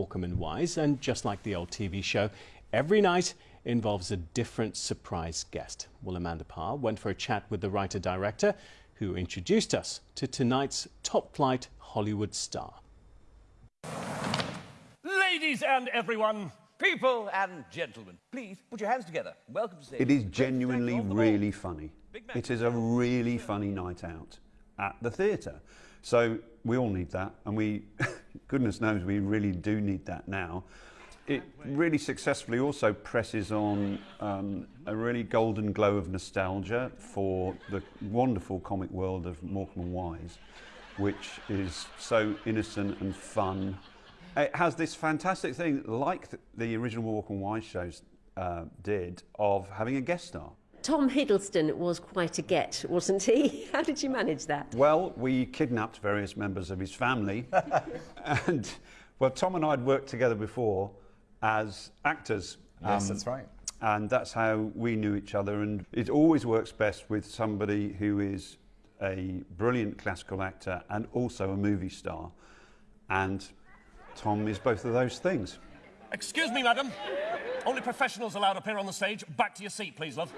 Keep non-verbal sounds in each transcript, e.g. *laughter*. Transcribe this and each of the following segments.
Morecambe and Wise, and just like the old TV show, every night involves a different surprise guest. Well, Amanda Parr went for a chat with the writer-director who introduced us to tonight's top-flight Hollywood star. Ladies and everyone, people and gentlemen, please put your hands together. Welcome to stage. It is genuinely really funny. It is a really funny night out at the theatre. So we all need that, and we, *laughs* goodness knows, we really do need that now. It really successfully also presses on um, a really golden glow of nostalgia for the wonderful comic world of Morecambe and Wise, which is so innocent and fun. It has this fantastic thing, like the original Morecambe and Wise shows uh, did, of having a guest star. Tom Hiddleston was quite a get, wasn't he? *laughs* How did you manage that? Well, we kidnapped various members of his family. *laughs* and, well, Tom and I had worked together before as actors. Yes, um, that's right. And that's how we knew each other. And it always works best with somebody who is a brilliant classical actor and also a movie star. And Tom is both of those things. Excuse me, madam. Only professionals allowed up here on the stage. Back to your seat, please, love.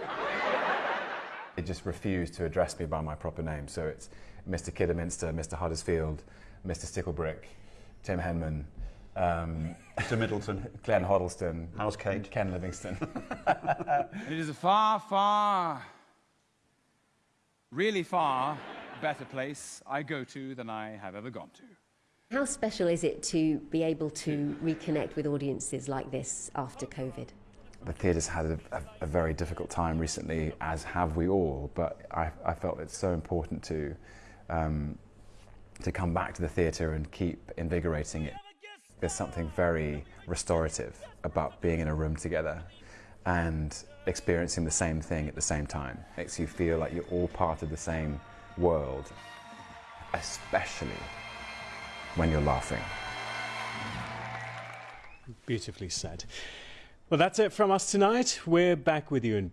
It just refused to address me by my proper name. So it's Mr. Kidderminster, Mr. Huddersfield, Mr. Sticklebrick, Tim Henman, um, *laughs* Mr. Middleton, Glenn Hoddleston, How's Kate? Ken Livingstone. *laughs* it is a far, far, really far better place I go to than I have ever gone to. How special is it to be able to reconnect with audiences like this after COVID? The theatre's had a, a, a, very difficult time recently, as have we all, but I, I felt it's so important to, um, to come back to the theatre and keep invigorating it. There's something very restorative about being in a room together and experiencing the same thing at the same time. It makes you feel like you're all part of the same world, especially when you're laughing. Beautifully said. Well, that's it from us tonight. We're back with you in